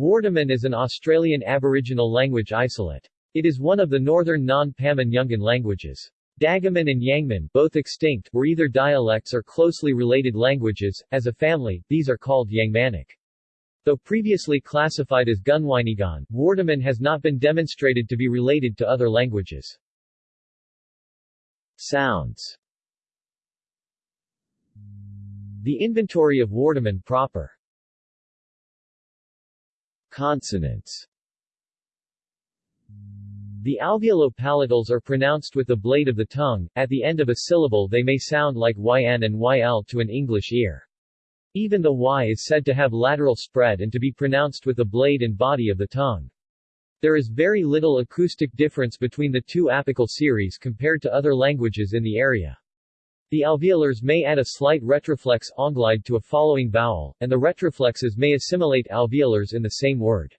Wardaman is an Australian Aboriginal language isolate. It is one of the northern non-Pama-Nyungan languages. Dagaman and Yangman, both extinct, were either dialects or closely related languages. As a family, these are called Yangmanic. Though previously classified as Gunwinyguan, Wardaman has not been demonstrated to be related to other languages. Sounds The inventory of Wardaman proper Consonants The alveolo-palatals are pronounced with the blade of the tongue, at the end of a syllable they may sound like yn and yl to an English ear. Even the y is said to have lateral spread and to be pronounced with the blade and body of the tongue. There is very little acoustic difference between the two apical series compared to other languages in the area. The alveolars may add a slight retroflex onglide to a following vowel, and the retroflexes may assimilate alveolars in the same word.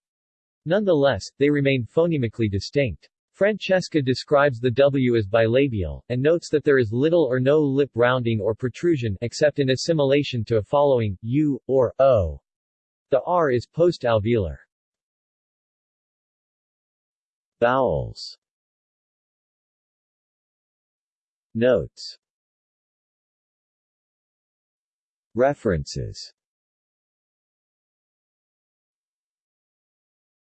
Nonetheless, they remain phonemically distinct. Francesca describes the W as bilabial, and notes that there is little or no lip rounding or protrusion except in assimilation to a following, U, or O. The R is post-alveolar. Vowels Notes References